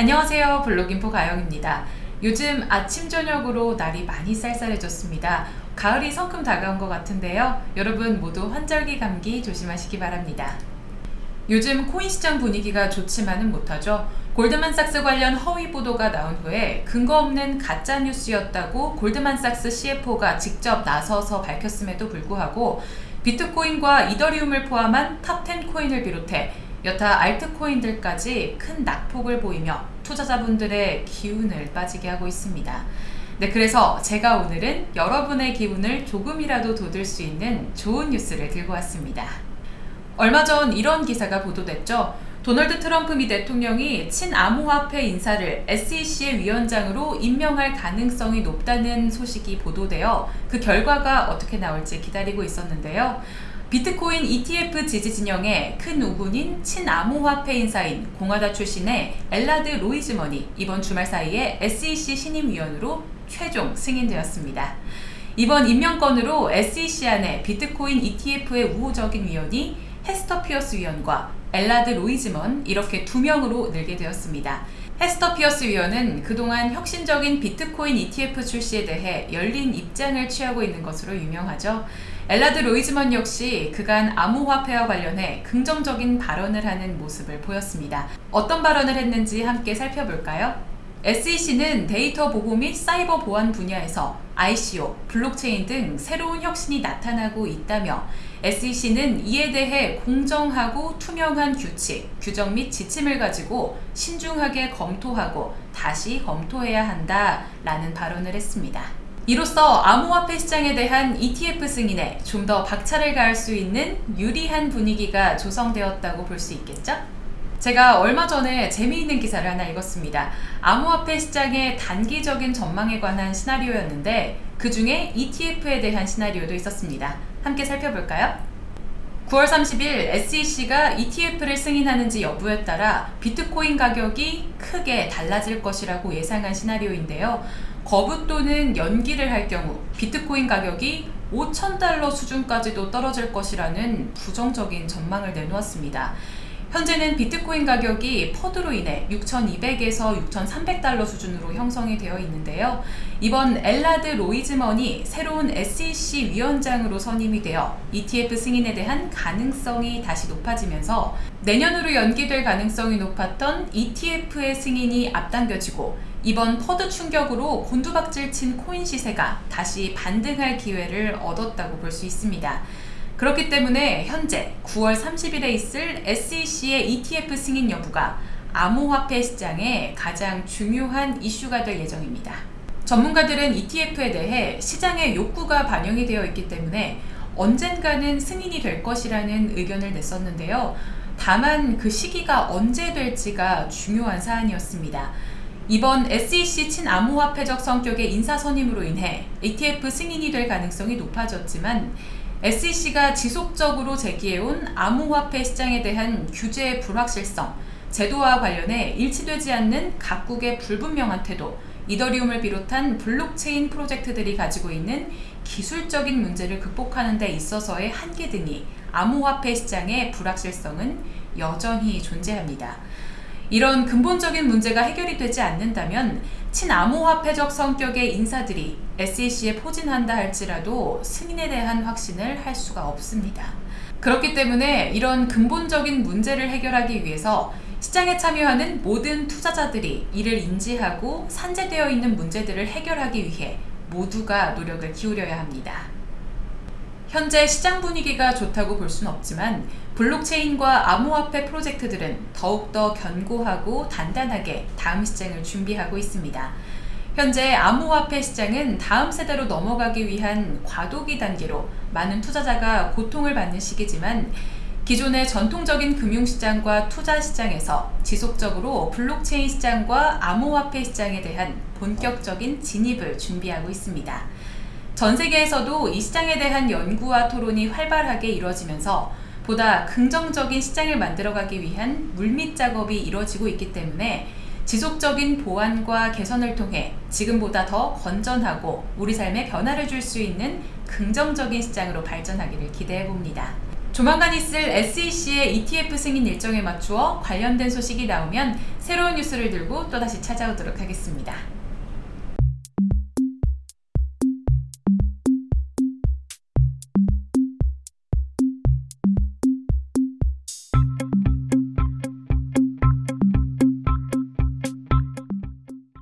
안녕하세요 블록인포 가영입니다. 요즘 아침 저녁으로 날이 많이 쌀쌀해졌습니다. 가을이 성큼 다가온 것 같은데요. 여러분 모두 환절기 감기 조심하시기 바랍니다. 요즘 코인 시장 분위기가 좋지만은 못하죠. 골드만삭스 관련 허위 보도가 나온 후에 근거 없는 가짜 뉴스였다고 골드만삭스 CFO가 직접 나서서 밝혔음에도 불구하고 비트코인과 이더리움을 포함한 top 10 코인을 비롯해 여타 알트코인들까지 큰 낙폭을 보이며 투자자분들의 기운을 빠지게 하고 있습니다. 네, 그래서 제가 오늘은 여러분의 기운을 조금이라도 돋을 수 있는 좋은 뉴스를 들고 왔습니다. 얼마 전 이런 기사가 보도됐죠. 도널드 트럼프 미 대통령이 친암호화폐 인사를 SEC의 위원장으로 임명할 가능성이 높다는 소식이 보도되어 그 결과가 어떻게 나올지 기다리고 있었는데요. 비트코인 ETF 지지 진영의 큰 우군인 친암호화폐 인사인 공화당 출신의 엘라드 로이즈먼이 이번 주말 사이에 SEC 신임위원으로 최종 승인되었습니다. 이번 임명건으로 SEC 안에 비트코인 ETF의 우호적인 위원이 헤스터 피어스 위원과 엘라드 로이즈먼 이렇게 두 명으로 늘게 되었습니다. 헤스터 피어스 위원은 그동안 혁신적인 비트코인 ETF 출시에 대해 열린 입장을 취하고 있는 것으로 유명하죠. 엘라드 로이즈먼 역시 그간 암호화폐와 관련해 긍정적인 발언을 하는 모습을 보였습니다. 어떤 발언을 했는지 함께 살펴볼까요? SEC는 데이터 보호 및 사이버 보안 분야에서 ICO, 블록체인 등 새로운 혁신이 나타나고 있다며 SEC는 이에 대해 공정하고 투명한 규칙, 규정 및 지침을 가지고 신중하게 검토하고 다시 검토해야 한다 라는 발언을 했습니다. 이로써 암호화폐 시장에 대한 ETF 승인에 좀 더 박차를 가할 수 있는 유리한 분위기가 조성되었다고 볼 수 있겠죠? 제가 얼마 전에 재미있는 기사를 하나 읽었습니다. 암호화폐 시장의 단기적인 전망에 관한 시나리오였는데 그 중에 ETF에 대한 시나리오도 있었습니다. 함께 살펴볼까요? 9월 30일 SEC가 ETF를 승인하는지 여부에 따라 비트코인 가격이 크게 달라질 것이라고 예상한 시나리오인데요. 거부 또는 연기를 할 경우 비트코인 가격이 5천달러 수준까지도 떨어질 것이라는 부정적인 전망을 내놓았습니다. 현재는 비트코인 가격이 FUD로 인해 6,200에서 6,300달러 수준으로 형성이 되어 있는데요. 이번 엘라드 로이즈먼이 새로운 SEC 위원장으로 선임이 되어 ETF 승인에 대한 가능성이 다시 높아지면서 내년으로 연기될 가능성이 높았던 ETF의 승인이 앞당겨지고 이번 FUD 충격으로 곤두박질 친 코인 시세가 다시 반등할 기회를 얻었다고 볼 수 있습니다. 그렇기 때문에 현재 9월 30일에 있을 SEC의 ETF 승인 여부가 암호화폐 시장의 가장 중요한 이슈가 될 예정입니다. 전문가들은 ETF에 대해 시장의 욕구가 반영이 되어 있기 때문에 언젠가는 승인이 될 것이라는 의견을 냈었는데요. 다만 그 시기가 언제 될지가 중요한 사안이었습니다. 이번 SEC 친암호화폐적 성격의 인사 선임으로 인해 ETF 승인이 될 가능성이 높아졌지만 SEC가 지속적으로 제기해온 암호화폐 시장에 대한 규제의 불확실성, 제도와 관련해 일치되지 않는 각국의 불분명한 태도, 이더리움을 비롯한 블록체인 프로젝트들이 가지고 있는 기술적인 문제를 극복하는 데 있어서의 한계 등이 암호화폐 시장의 불확실성은 여전히 존재합니다. 이런 근본적인 문제가 해결이 되지 않는다면 친암호화폐적 성격의 인사들이 SEC에 포진한다 할지라도 승인에 대한 확신을 할 수가 없습니다. 그렇기 때문에 이런 근본적인 문제를 해결하기 위해서 시장에 참여하는 모든 투자자들이 이를 인지하고 산재되어 있는 문제들을 해결하기 위해 모두가 노력을 기울여야 합니다. 현재 시장 분위기가 좋다고 볼 수는 없지만 블록체인과 암호화폐 프로젝트들은 더욱더 견고하고 단단하게 다음 시장을 준비하고 있습니다. 현재 암호화폐 시장은 다음 세대로 넘어가기 위한 과도기 단계로 많은 투자자가 고통을 받는 시기지만 기존의 전통적인 금융시장과 투자시장에서 지속적으로 블록체인 시장과 암호화폐 시장에 대한 본격적인 진입을 준비하고 있습니다. 전 세계에서도 이 시장에 대한 연구와 토론이 활발하게 이루어지면서 보다 긍정적인 시장을 만들어가기 위한 물밑 작업이 이루어지고 있기 때문에 지속적인 보완과 개선을 통해 지금보다 더 건전하고 우리 삶에 변화를 줄 수 있는 긍정적인 시장으로 발전하기를 기대해 봅니다. 조만간 있을 SEC의 ETF 승인 일정에 맞추어 관련된 소식이 나오면 새로운 뉴스를 들고 또다시 찾아오도록 하겠습니다.